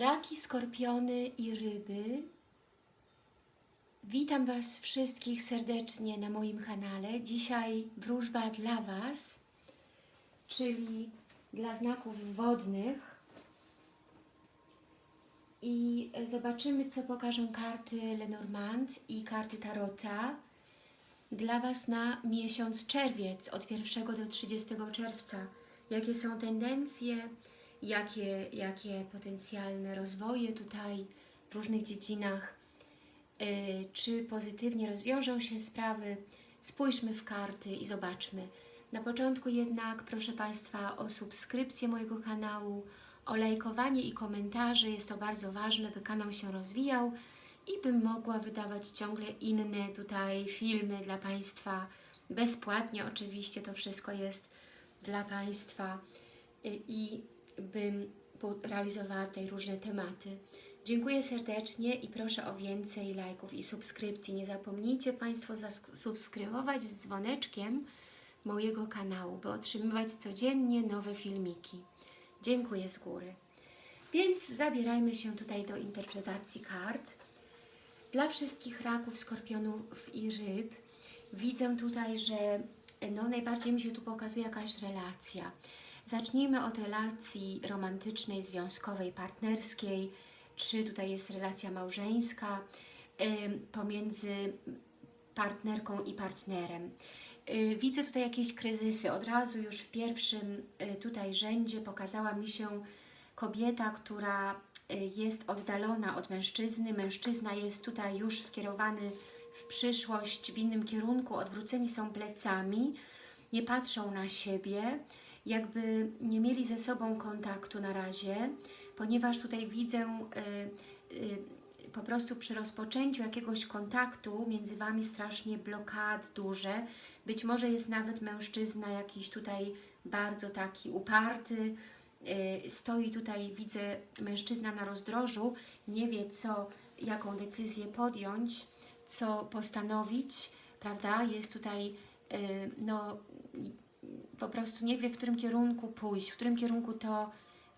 Raki, skorpiony i ryby. Witam Was wszystkich serdecznie na moim kanale. Dzisiaj wróżba dla Was, czyli dla znaków wodnych. I zobaczymy, co pokażą karty Lenormand i karty Tarota dla Was na miesiąc czerwiec, od 1 do 30 czerwca. Jakie są tendencje, jakie, jakie potencjalne rozwoje tutaj w różnych dziedzinach, yy, czy pozytywnie rozwiążą się sprawy. Spójrzmy w karty i zobaczmy. Na początku jednak proszę Państwa o subskrypcję mojego kanału, o lajkowanie i komentarze. Jest to bardzo ważne, by kanał się rozwijał i bym mogła wydawać ciągle inne tutaj filmy dla Państwa. Bezpłatnie oczywiście to wszystko jest dla Państwa i bym realizowała tutaj różne tematy. Dziękuję serdecznie i proszę o więcej lajków i subskrypcji. Nie zapomnijcie Państwo zasubskrybować z dzwoneczkiem mojego kanału, by otrzymywać codziennie nowe filmiki. Dziękuję z góry. Więc zabierajmy się tutaj do interpretacji kart. Dla wszystkich raków, skorpionów i ryb widzę tutaj, że no, najbardziej mi się tu pokazuje jakaś relacja. Zacznijmy od relacji romantycznej, związkowej, partnerskiej, czy tutaj jest relacja małżeńska pomiędzy partnerką i partnerem. Y, widzę tutaj jakieś kryzysy. Od razu już w pierwszym y, tutaj rzędzie pokazała mi się kobieta, która y, jest oddalona od mężczyzny. Mężczyzna jest tutaj już skierowany w przyszłość, w innym kierunku, odwróceni są plecami, nie patrzą na siebie, jakby nie mieli ze sobą kontaktu na razie, ponieważ tutaj widzę y, y, po prostu przy rozpoczęciu jakiegoś kontaktu między Wami strasznie blokad duże. Być może jest nawet mężczyzna jakiś tutaj bardzo taki uparty, y, stoi tutaj, widzę mężczyzna na rozdrożu, nie wie co, jaką decyzję podjąć, co postanowić, prawda? Jest tutaj no, po prostu nie wie, w którym kierunku pójść, w którym kierunku to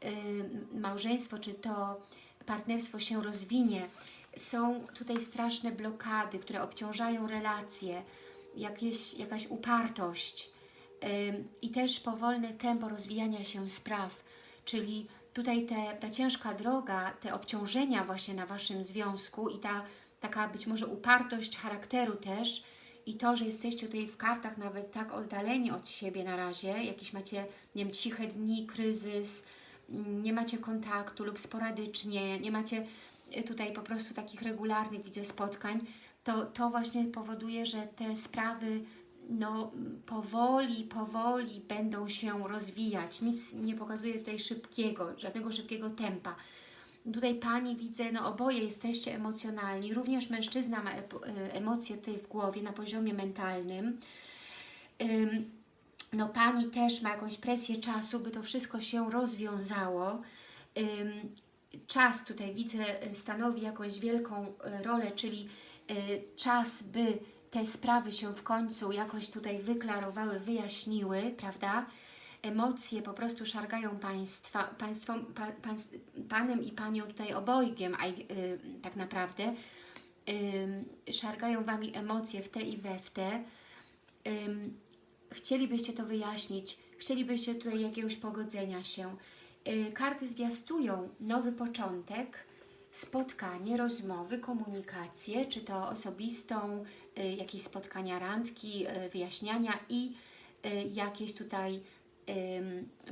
y, małżeństwo, czy to partnerstwo się rozwinie. Są tutaj straszne blokady, które obciążają relacje, jakieś, jakaś upartość y, i też powolne tempo rozwijania się spraw, czyli tutaj te, ta ciężka droga, te obciążenia właśnie na Waszym związku i ta taka być może upartość charakteru też, i to, że jesteście tutaj w kartach nawet tak oddaleni od siebie na razie, jakieś macie, nie wiem, ciche dni, kryzys, mm, nie macie kontaktu lub sporadycznie, nie macie e, tutaj po prostu takich regularnych, widzę, spotkań, to, to właśnie powoduje, że te sprawy no, powoli, powoli będą się rozwijać. Nic nie pokazuje tutaj szybkiego, żadnego szybkiego tempa. Tutaj Pani widzę, no oboje jesteście emocjonalni, również mężczyzna ma e, emocje tutaj w głowie na poziomie mentalnym. No Pani też ma jakąś presję czasu, by to wszystko się rozwiązało. Czas tutaj widzę e, stanowi jakąś wielką e, rolę, czyli czas, by te sprawy się w końcu jakoś tutaj wyklarowały, wyjaśniły, prawda? Emocje po prostu szargają państwa, państwo, pa, pan, Panem i Panią tutaj obojgiem, a, y, tak naprawdę, y, szargają Wami emocje w te i we w te. Chcielibyście to wyjaśnić, chcielibyście tutaj jakiegoś pogodzenia się. Y, karty zwiastują nowy początek, spotkanie, rozmowy, komunikację, czy to osobistą, jakieś spotkania, randki, wyjaśniania i jakieś tutaj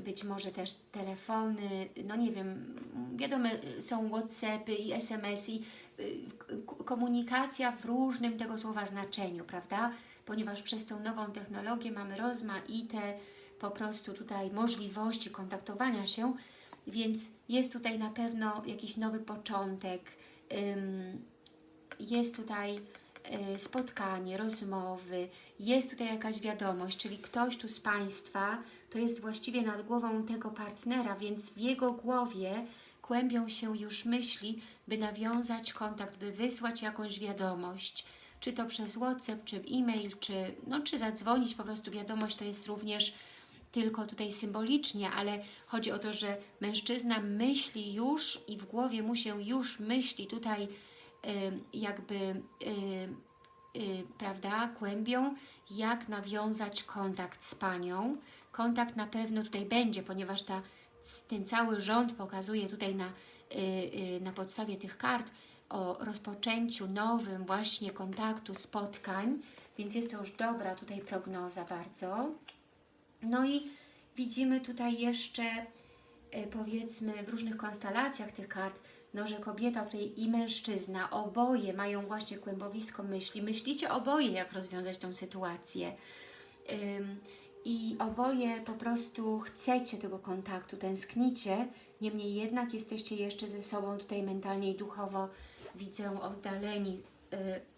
być może też telefony, no nie wiem, wiadomo, są Whatsappy i SMS-y, komunikacja w różnym tego słowa znaczeniu, prawda? Ponieważ przez tą nową technologię mamy rozmaite po prostu tutaj możliwości kontaktowania się, więc jest tutaj na pewno jakiś nowy początek, jest tutaj y, spotkanie, rozmowy, jest tutaj jakaś wiadomość, czyli ktoś tu z Państwa to jest właściwie nad głową tego partnera, więc w jego głowie kłębią się już myśli, by nawiązać kontakt, by wysłać jakąś wiadomość, czy to przez WhatsApp, czy e-mail, czy, no, czy zadzwonić, po prostu wiadomość to jest również tylko tutaj symbolicznie, ale chodzi o to, że mężczyzna myśli już i w głowie mu się już myśli tutaj jakby y, prawda, kłębią, jak nawiązać kontakt z Panią. Kontakt na pewno tutaj będzie, ponieważ ta, ten cały rząd pokazuje tutaj na, y, y, na podstawie tych kart o rozpoczęciu nowym właśnie kontaktu, spotkań, więc jest to już dobra tutaj prognoza bardzo. No i widzimy tutaj jeszcze e, powiedzmy w różnych konstelacjach tych kart, no, że kobieta tutaj i mężczyzna, oboje mają właśnie kłębowisko myśli. Myślicie oboje, jak rozwiązać tą sytuację. I oboje po prostu chcecie tego kontaktu, tęsknicie, niemniej jednak jesteście jeszcze ze sobą tutaj mentalnie i duchowo, widzę, oddaleni.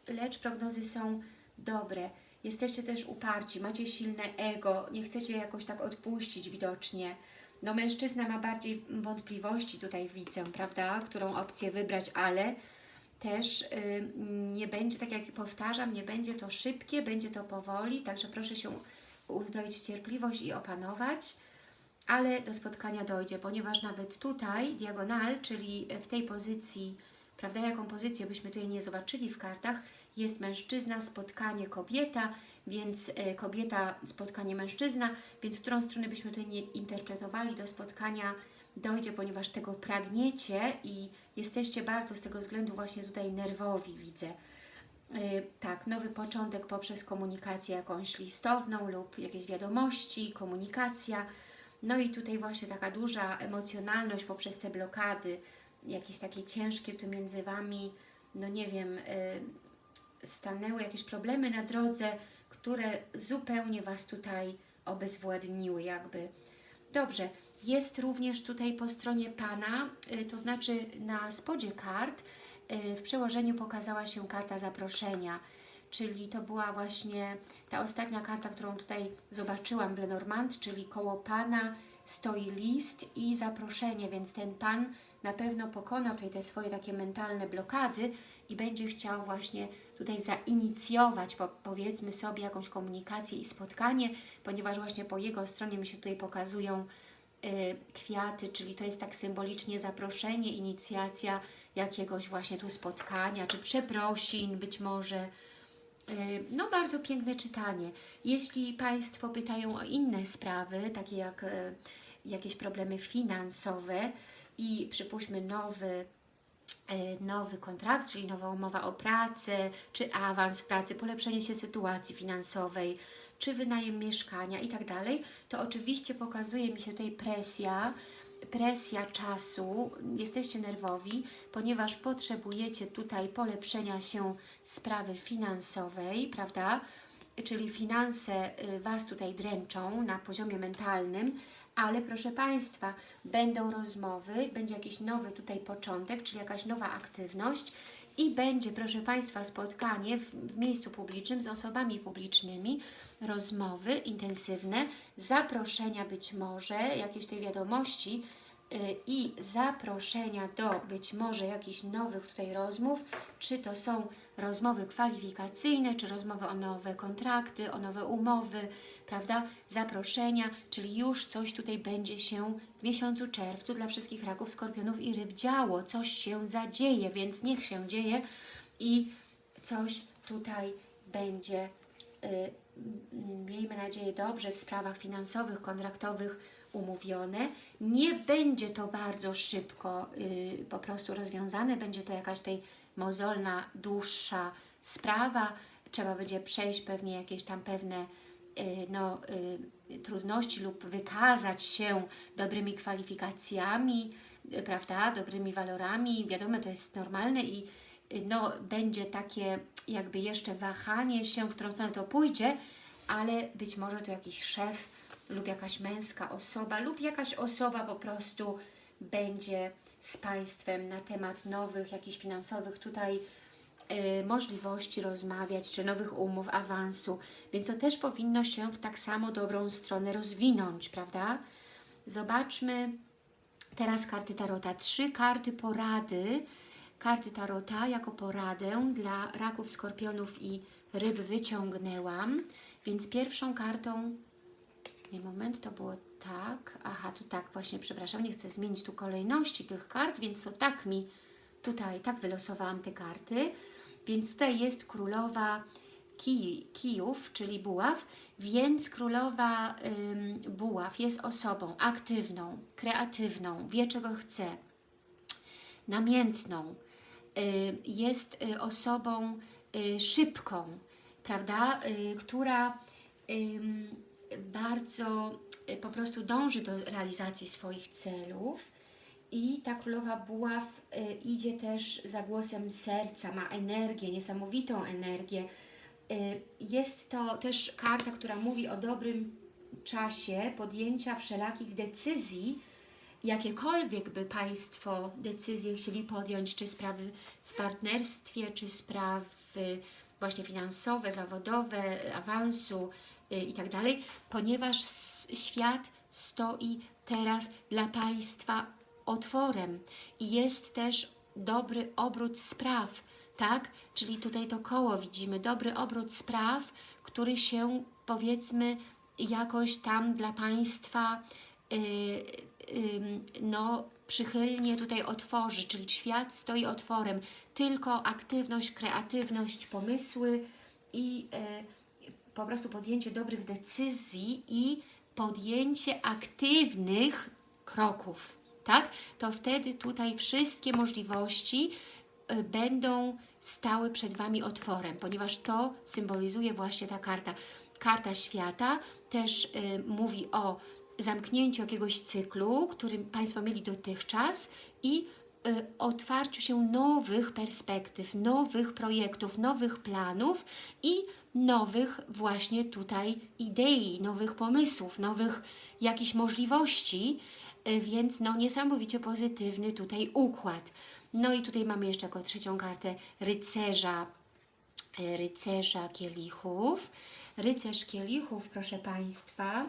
Yy, lecz prognozy są dobre. Jesteście też uparci, macie silne ego, nie chcecie jakoś tak odpuścić widocznie. No mężczyzna ma bardziej wątpliwości tutaj widzę, prawda, którą opcję wybrać, ale też y, nie będzie, tak jak powtarzam, nie będzie to szybkie, będzie to powoli, także proszę się uzbroić cierpliwość i opanować, ale do spotkania dojdzie, ponieważ nawet tutaj diagonal, czyli w tej pozycji, prawda, jaką pozycję byśmy tutaj nie zobaczyli w kartach, jest mężczyzna, spotkanie kobieta, więc e, kobieta, spotkanie mężczyzna, więc którą stronę byśmy tutaj nie interpretowali, do spotkania dojdzie, ponieważ tego pragniecie i jesteście bardzo z tego względu właśnie tutaj nerwowi, widzę. E, Tak, nowy początek poprzez komunikację jakąś listowną lub jakieś wiadomości, komunikacja. No i tutaj właśnie taka duża emocjonalność poprzez te blokady, jakieś takie ciężkie tu między Wami, no nie wiem, y, stanęły jakieś problemy na drodze, które zupełnie Was tutaj obezwładniły jakby. Dobrze, jest również tutaj po stronie Pana, y, to znaczy na spodzie kart w przełożeniu pokazała się karta zaproszenia, czyli to była właśnie ta ostatnia karta, którą tutaj zobaczyłam w Lenormand, czyli koło Pana stoi list i zaproszenie, więc ten Pan na pewno pokona tutaj te swoje takie mentalne blokady i będzie chciał właśnie tutaj zainicjować, po, powiedzmy sobie, jakąś komunikację i spotkanie, ponieważ właśnie po jego stronie mi się tutaj pokazują y, kwiaty, czyli to jest tak symbolicznie zaproszenie, inicjacja jakiegoś właśnie tu spotkania, czy przeprosin być może. Y, No, bardzo piękne czytanie. Jeśli Państwo pytają o inne sprawy, takie jak y, jakieś problemy finansowe i przypuśćmy nowy e, nowy kontrakt, czyli nowa umowa o pracę, czy awans pracy, polepszenie się sytuacji finansowej, czy wynajem mieszkania i tak dalej, to oczywiście pokazuje mi się tutaj presja, presja czasu, jesteście nerwowi, ponieważ potrzebujecie tutaj polepszenia się sprawy finansowej, prawda? Czyli finanse y, Was tutaj dręczą na poziomie mentalnym, ale proszę Państwa, będą rozmowy, będzie jakiś nowy tutaj początek, czyli jakaś nowa aktywność i będzie, proszę Państwa, spotkanie w, w miejscu publicznym z osobami publicznymi, rozmowy intensywne, zaproszenia być może, jakieś tej wiadomości y, i zaproszenia do być może jakichś nowych tutaj rozmów, czy to są rozmowy kwalifikacyjne, czy rozmowy o nowe kontrakty, o nowe umowy, prawda, zaproszenia, czyli już coś tutaj będzie się w miesiącu czerwcu dla wszystkich raków, skorpionów i ryb działo, coś się zadzieje, więc niech się dzieje i coś tutaj będzie, y, miejmy nadzieję, dobrze w sprawach finansowych, kontraktowych umówione. Nie będzie to bardzo szybko y, po prostu rozwiązane, będzie to jakaś tutaj mozolna, dłuższa sprawa, trzeba będzie przejść pewnie jakieś tam pewne y, no, y, trudności lub wykazać się dobrymi kwalifikacjami, y, prawda, dobrymi walorami, wiadomo, to jest normalne i no, będzie takie jakby jeszcze wahanie się, w którą stronę to pójdzie, ale być może to jakiś szef lub jakaś męska osoba lub jakaś osoba po prostu będzie z Państwem na temat nowych, jakichś finansowych tutaj y, możliwości rozmawiać, czy nowych umów, awansu, więc to też powinno się w tak samo dobrą stronę rozwinąć, prawda? Zobaczmy teraz karty Tarota. Trzy karty porady, karty Tarota jako poradę dla raków, skorpionów i ryb wyciągnęłam, więc pierwszą kartą Moment, to było tak. Aha, tu tak właśnie, przepraszam, nie chcę zmienić tu kolejności tych kart, więc to tak mi tutaj, tak wylosowałam te karty. Więc tutaj jest królowa kij, kijów, czyli buław, więc królowa ym, buław jest osobą aktywną, kreatywną, wie czego chce, namiętną, y, jest y, osobą y, szybką, prawda, y, która bardzo y, po prostu dąży do realizacji swoich celów i ta królowa buław y, idzie też za głosem serca, ma energię, niesamowitą energię. Y, jest to też karta, która mówi o dobrym czasie podjęcia wszelakich decyzji, jakiekolwiek by Państwo decyzje chcieli podjąć, czy sprawy w partnerstwie, czy sprawy właśnie finansowe, zawodowe, awansu i tak dalej, ponieważ świat stoi teraz dla Państwa otworem i jest też dobry obrót spraw, tak? Czyli tutaj to koło widzimy, dobry obrót spraw, który się powiedzmy jakoś tam dla Państwa y, ym, no, przychylnie tutaj otworzy, czyli świat stoi otworem. Tylko aktywność, kreatywność, pomysły i e, po prostu podjęcie dobrych decyzji i podjęcie aktywnych kroków, tak? To wtedy tutaj wszystkie możliwości y, będą stały przed Wami otworem, ponieważ to symbolizuje właśnie ta karta. Karta świata też y, mówi o zamknięciu jakiegoś cyklu, który Państwo mieli dotychczas i y, otwarciu się nowych perspektyw, nowych projektów, nowych planów i nowych właśnie tutaj idei, nowych pomysłów, nowych jakichś możliwości, y, więc no niesamowicie pozytywny tutaj układ. No i tutaj mamy jeszcze jako trzecią kartę rycerza, y, rycerza kielichów. Rycerz kielichów, proszę Państwa,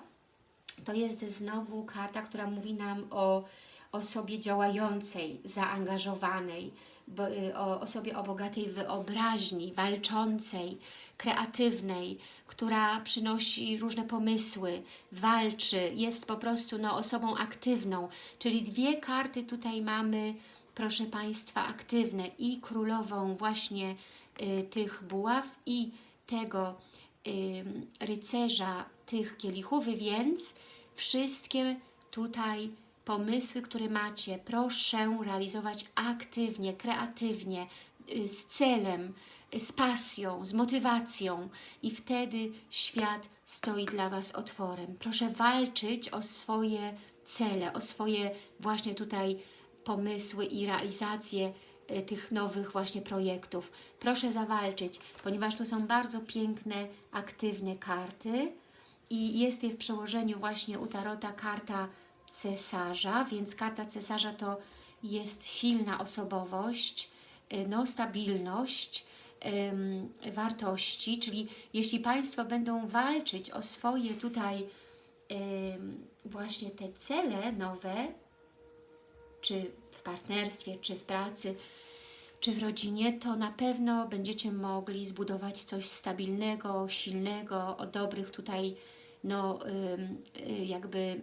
to jest znowu karta, która mówi nam o osobie działającej, zaangażowanej, o osobie o bogatej wyobraźni, walczącej, kreatywnej, która przynosi różne pomysły, walczy, jest po prostu no, osobą aktywną. Czyli dwie karty tutaj mamy, proszę Państwa, aktywne i królową właśnie y, tych buław i tego ym, rycerza tych kielichów, więc wszystkie tutaj pomysły, które macie, proszę realizować aktywnie, kreatywnie, y, z celem, y, z pasją, z motywacją i wtedy świat stoi dla Was otworem. Proszę walczyć o swoje cele, o swoje właśnie tutaj pomysły i realizację y, tych nowych właśnie projektów. Proszę zawalczyć, ponieważ tu są bardzo piękne, aktywne karty i jest je w przełożeniu właśnie u Tarota karta cesarza, więc karta cesarza to jest silna osobowość, y, no, stabilność, wartości, czyli jeśli Państwo będą walczyć o swoje tutaj właśnie te cele nowe, czy w partnerstwie, czy w pracy, czy w rodzinie, to na pewno będziecie mogli zbudować coś stabilnego, silnego, o dobrych tutaj, no, y, jakby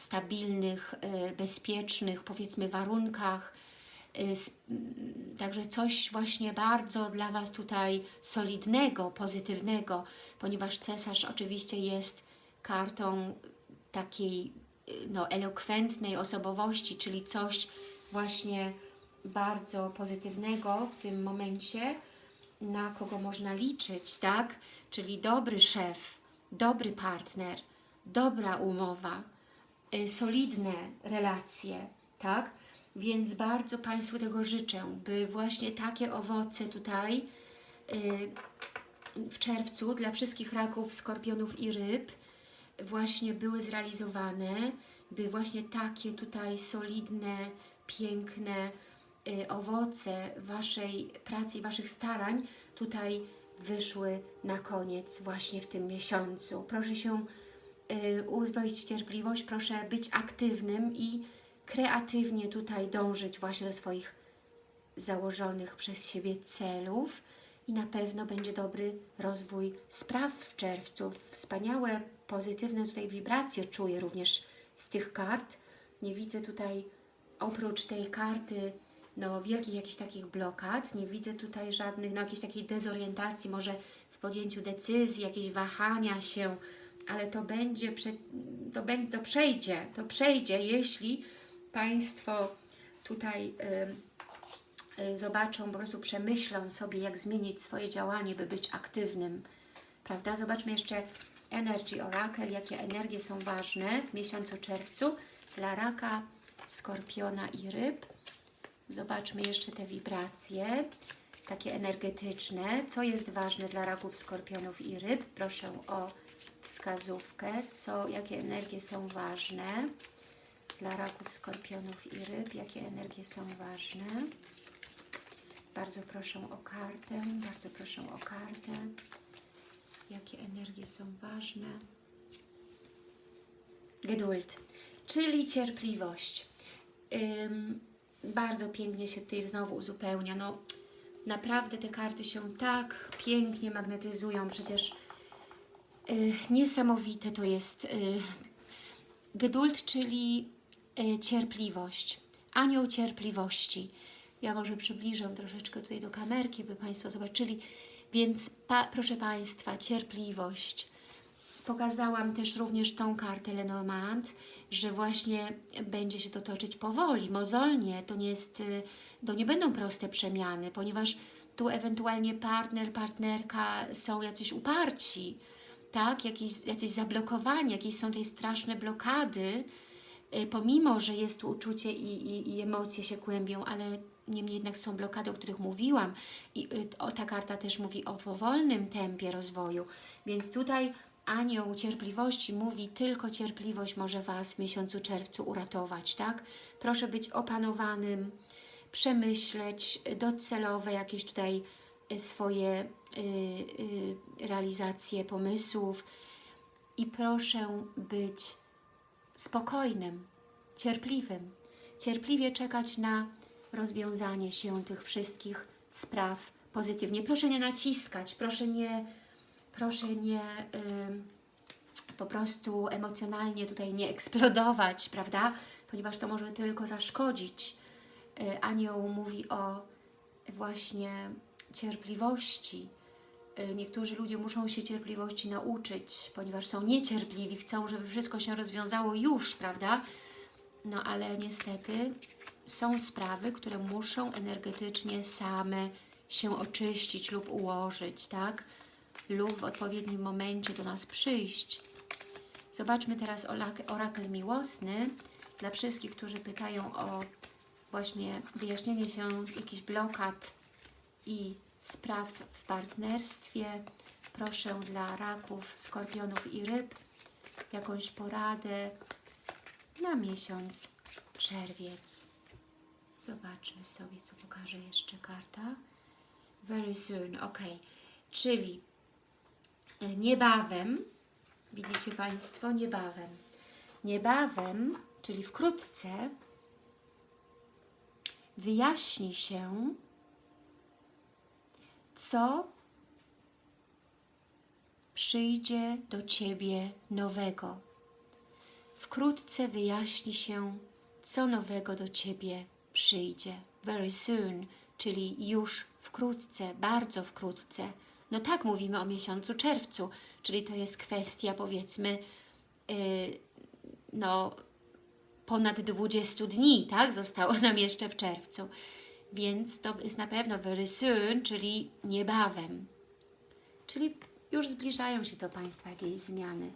stabilnych, y, bezpiecznych, powiedzmy, warunkach. Y, mm, Także coś właśnie bardzo dla Was tutaj solidnego, pozytywnego, ponieważ cesarz oczywiście jest kartą takiej y, no, elokwentnej osobowości, czyli coś właśnie bardzo pozytywnego w tym momencie, na kogo można liczyć, tak? Czyli dobry szef, dobry partner, dobra umowa, solidne relacje, tak? Więc bardzo Państwu tego życzę, by właśnie takie owoce tutaj y, w czerwcu dla wszystkich raków, skorpionów i ryb właśnie były zrealizowane, by właśnie takie tutaj solidne, piękne y, owoce Waszej pracy i Waszych starań tutaj wyszły na koniec właśnie w tym miesiącu. Proszę się y, uzbroić w cierpliwość, proszę być aktywnym i kreatywnie tutaj dążyć właśnie do swoich założonych przez siebie celów i na pewno będzie dobry rozwój spraw w czerwcu. Wspaniałe pozytywne tutaj wibracje czuję również z tych kart. Nie widzę tutaj oprócz tej karty no, wielkich jakichś takich blokad, nie widzę tutaj żadnych, no jakiejś takiej dezorientacji, może w podjęciu decyzji, jakieś wahania się, ale to będzie, to, będzie to przejdzie, to przejdzie, jeśli Państwo tutaj y, y, zobaczą, po prostu przemyślą sobie, jak zmienić swoje działanie, by być aktywnym, prawda? Zobaczmy jeszcze Energy Oracle, jakie energie są ważne w miesiącu czerwcu dla raka, skorpiona i ryb. Zobaczmy jeszcze te wibracje, takie energetyczne. Co jest ważne dla raków, skorpionów i ryb? Proszę o wskazówkę, co, jakie energie są ważne dla raków, skorpionów i ryb, jakie energie są ważne. Bardzo proszę o kartę, bardzo proszę o kartę. Jakie energie są ważne? Geduld, czyli cierpliwość. Ym, bardzo pięknie się tutaj znowu uzupełnia. No, naprawdę te karty się tak pięknie magnetyzują. Przecież y, niesamowite to jest. Y, geduld, czyli y, cierpliwość. Anioł cierpliwości. Ja może przybliżę troszeczkę tutaj do kamerki, by Państwo zobaczyli. Więc pa, proszę Państwa, cierpliwość. Pokazałam też również tą kartę Lenormand, że właśnie będzie się to toczyć powoli, mozolnie. To nie, jest, y, to nie będą proste przemiany, ponieważ tu ewentualnie partner, partnerka są jacyś uparci, tak? Jakieś, jacyś zablokowani, jakieś są tutaj straszne blokady, y, pomimo, że jest tu uczucie i, i, i emocje się kłębią, ale niemniej jednak są blokady, o których mówiłam i y, o, ta karta też mówi o powolnym tempie rozwoju, więc tutaj anioł cierpliwości mówi, tylko cierpliwość może Was w miesiącu czerwcu uratować, tak? Proszę być opanowanym, przemyśleć docelowe jakieś tutaj y, swoje y, y, realizacje pomysłów i proszę być spokojnym, cierpliwym, cierpliwie czekać na rozwiązanie się tych wszystkich spraw pozytywnie. Proszę nie naciskać, proszę nie proszę nie y, po prostu emocjonalnie tutaj nie eksplodować, prawda? Ponieważ to może tylko zaszkodzić. Y, anioł mówi o właśnie cierpliwości. Y, niektórzy ludzie muszą się cierpliwości nauczyć, ponieważ są niecierpliwi, chcą, żeby wszystko się rozwiązało już, prawda? No ale niestety są sprawy, które muszą energetycznie same się oczyścić lub ułożyć, tak? lub w odpowiednim momencie do nas przyjść. Zobaczmy teraz orakel miłosny dla wszystkich, którzy pytają o właśnie wyjaśnienie się jakichś blokad i spraw w partnerstwie. Proszę dla raków, skorpionów i ryb jakąś poradę na miesiąc czerwiec. Zobaczmy sobie, co pokaże jeszcze karta. Very soon, ok. Czyli niebawem, widzicie Państwo, niebawem, niebawem, czyli wkrótce, wyjaśni się, co przyjdzie do Ciebie nowego. Wkrótce wyjaśni się, co nowego do Ciebie przyjdzie. Very soon, czyli już wkrótce, bardzo wkrótce. No tak, mówimy o miesiącu czerwcu, czyli to jest kwestia powiedzmy yy, no ponad 20 dni, tak? Zostało nam jeszcze w czerwcu. Więc to jest na pewno very soon, czyli niebawem. Czyli już zbliżają się do Państwa jakieś zmiany.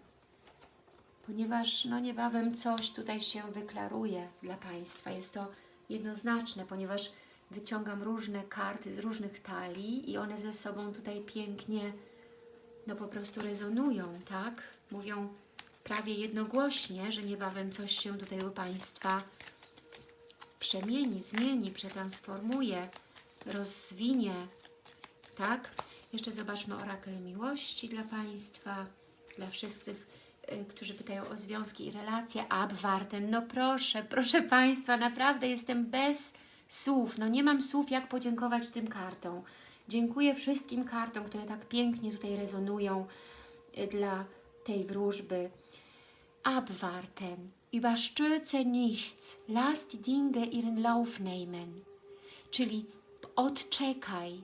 Ponieważ no niebawem coś tutaj się wyklaruje dla Państwa. Jest to jednoznaczne, ponieważ wyciągam różne karty z różnych talii i one ze sobą tutaj pięknie no po prostu rezonują, tak? Mówią prawie jednogłośnie, że niebawem coś się tutaj u Państwa przemieni, zmieni, przetransformuje, rozwinie, tak? Jeszcze zobaczmy orakel miłości dla Państwa, dla wszystkich, y, którzy pytają o związki i relacje. Abwarten, no proszę, proszę Państwa, naprawdę jestem bez słów. No nie mam słów, jak podziękować tym kartom. Dziękuję wszystkim kartom, które tak pięknie tutaj rezonują y, dla tej wróżby abwarten, überstürze nichts, lass die Dinge ihren Lauf nehmen. Czyli odczekaj,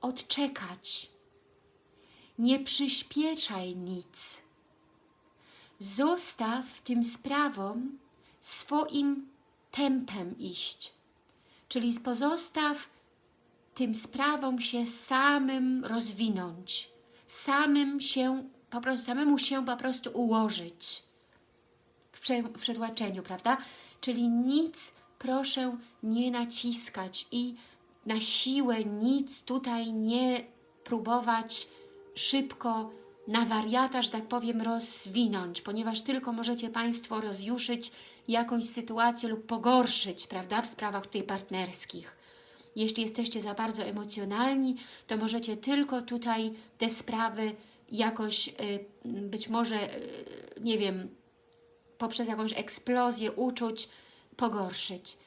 odczekać. Nie przyspieszaj nic. Zostaw tym sprawom swoim tempem iść. Czyli pozostaw tym sprawom się samym rozwinąć, samym się, po prostu, samemu się po prostu ułożyć w, prze, w przetłaczeniu, prawda? Czyli nic proszę nie naciskać i na siłę nic tutaj nie próbować szybko na wariata, że tak powiem, rozwinąć, ponieważ tylko możecie Państwo rozjuszyć jakąś sytuację lub pogorszyć, prawda, w sprawach tutaj partnerskich. Jeśli jesteście za bardzo emocjonalni, to możecie tylko tutaj te sprawy jakoś, y, być może, y, nie wiem, poprzez jakąś eksplozję uczuć pogorszyć.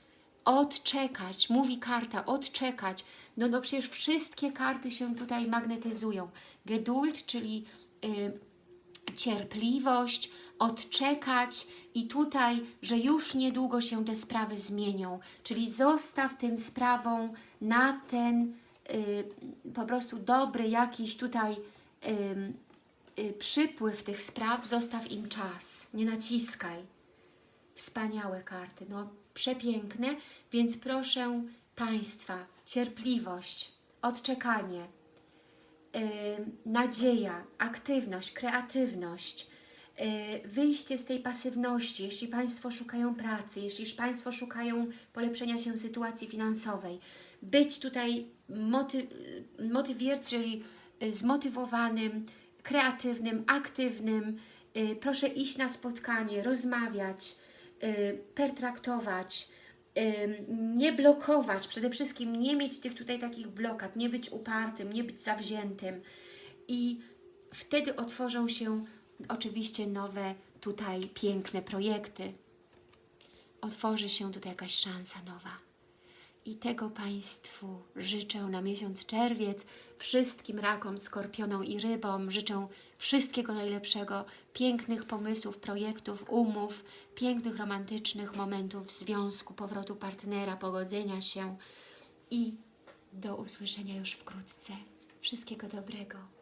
Odczekać, mówi karta, odczekać. No, no przecież wszystkie karty się tutaj magnetyzują. Geduld, czyli y, cierpliwość, odczekać i tutaj, że już niedługo się te sprawy zmienią. Czyli zostaw tym sprawom na ten y, po prostu dobry jakiś tutaj y, przypływ tych spraw, zostaw im czas, nie naciskaj. Wspaniałe karty, no przepiękne, więc proszę Państwa, cierpliwość, odczekanie, yy, nadzieja, aktywność, kreatywność, yy, wyjście z tej pasywności, jeśli Państwo szukają pracy, jeśli Państwo szukają polepszenia się sytuacji finansowej, być tutaj moty, czyli y, zmotywowanym, kreatywnym, aktywnym, yy, proszę iść na spotkanie, rozmawiać, y, pertraktować, y, nie blokować, przede wszystkim nie mieć tych tutaj takich blokad, nie być upartym, nie być zawziętym i wtedy otworzą się oczywiście nowe tutaj piękne projekty. Otworzy się tutaj jakaś szansa nowa. I tego Państwu życzę na miesiąc czerwiec, wszystkim rakom, skorpionom i rybom. Życzę wszystkiego najlepszego, pięknych pomysłów, projektów, umów, pięknych, romantycznych momentów związku, powrotu partnera, pogodzenia się i do usłyszenia już wkrótce. Wszystkiego dobrego.